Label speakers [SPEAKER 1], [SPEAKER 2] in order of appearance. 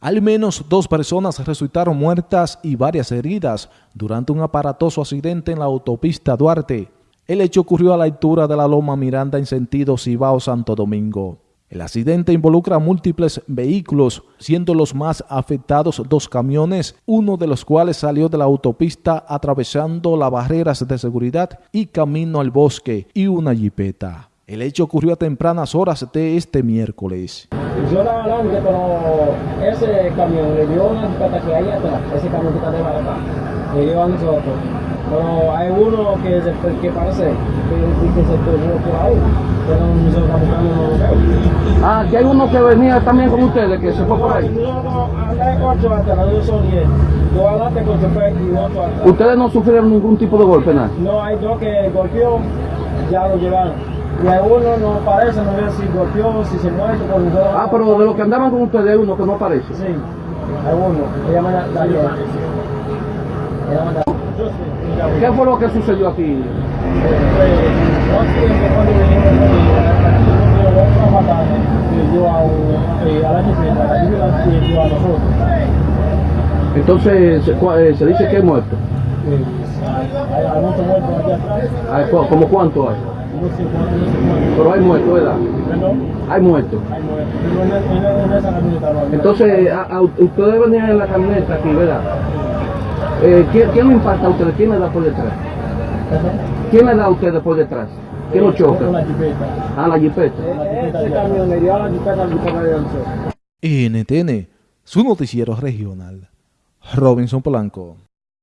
[SPEAKER 1] Al menos dos personas resultaron muertas y varias heridas durante un aparatoso accidente en la autopista Duarte. El hecho ocurrió a la altura de la Loma Miranda en sentido Cibao-Santo Domingo. El accidente involucra múltiples vehículos, siendo los más afectados dos camiones, uno de los cuales salió de la autopista atravesando las barreras de seguridad y camino al bosque, y una jipeta. El hecho ocurrió a tempranas horas de este miércoles.
[SPEAKER 2] Yo estaba adelante, pero ese camión le dio una jipeta que hay atrás, ese camión que está de acá, le dio a nosotros. Pero hay uno que, se, que parece que, que se perdió por ahí, pero nosotros estamos buscando no.
[SPEAKER 3] Ah, que hay uno que venía también con ustedes, que se fue por ahí.
[SPEAKER 2] Nosotros andamos ocho atrás, yo son diez. Yo adelante con chofer y otro atrás.
[SPEAKER 3] Ustedes no sufrieron ningún tipo de golpe, nada.
[SPEAKER 2] No, hay dos que golpeó, ya lo llevaron. Y hay uno no parece, no sé si golpeó, si se muere, por nosotros.
[SPEAKER 3] Ah, pero de los que andaban con ustedes uno que no aparece.
[SPEAKER 2] Sí, hay uno. Se llama Daniel.
[SPEAKER 3] ¿Qué fue lo que sucedió aquí? Entonces, se, eh, se dice que hay muerto. Hay Pero hay muerto, ¿verdad? Hay muerto. Entonces, a- a- ustedes venían en la camioneta aquí, ¿verdad? Eh, ¿quién, ¿Quién lo impacta a ustedes? ¿Quién le da por detrás? ¿Quién le da a ustedes por detrás? ¿Quién lo choca? Ah, la jipeta.
[SPEAKER 2] Camión le dio a la jipeta, la jipeta lanzó.
[SPEAKER 1] NTN, su noticiero regional. Robinson Polanco.